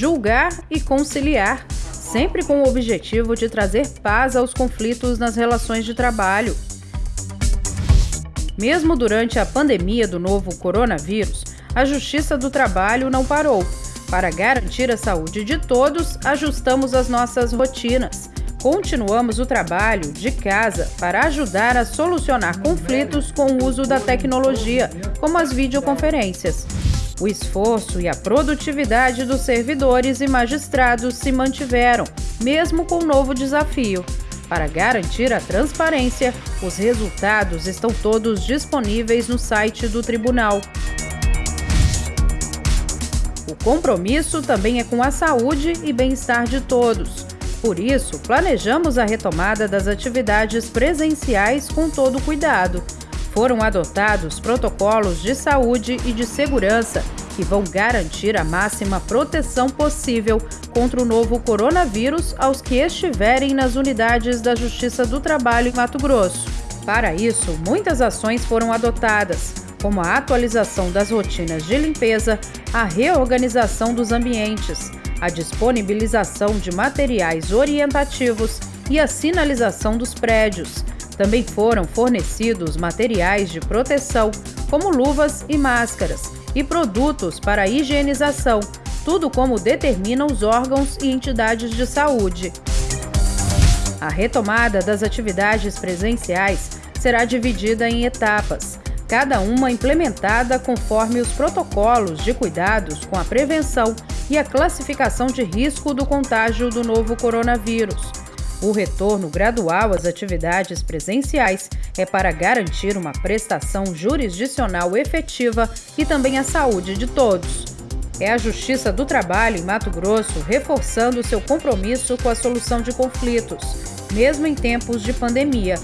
julgar e conciliar, sempre com o objetivo de trazer paz aos conflitos nas relações de trabalho. Mesmo durante a pandemia do novo coronavírus, a Justiça do Trabalho não parou. Para garantir a saúde de todos, ajustamos as nossas rotinas. Continuamos o trabalho de casa para ajudar a solucionar conflitos com o uso da tecnologia, como as videoconferências. O esforço e a produtividade dos servidores e magistrados se mantiveram, mesmo com o novo desafio. Para garantir a transparência, os resultados estão todos disponíveis no site do tribunal. O compromisso também é com a saúde e bem-estar de todos. Por isso, planejamos a retomada das atividades presenciais com todo cuidado. Foram adotados protocolos de saúde e de segurança que vão garantir a máxima proteção possível contra o novo coronavírus aos que estiverem nas unidades da Justiça do Trabalho em Mato Grosso. Para isso, muitas ações foram adotadas, como a atualização das rotinas de limpeza, a reorganização dos ambientes, a disponibilização de materiais orientativos e a sinalização dos prédios. Também foram fornecidos materiais de proteção, como luvas e máscaras, e produtos para higienização, tudo como determinam os órgãos e entidades de saúde. A retomada das atividades presenciais será dividida em etapas, cada uma implementada conforme os protocolos de cuidados com a prevenção e a classificação de risco do contágio do novo coronavírus. O retorno gradual às atividades presenciais é para garantir uma prestação jurisdicional efetiva e também a saúde de todos. É a Justiça do Trabalho em Mato Grosso reforçando seu compromisso com a solução de conflitos, mesmo em tempos de pandemia,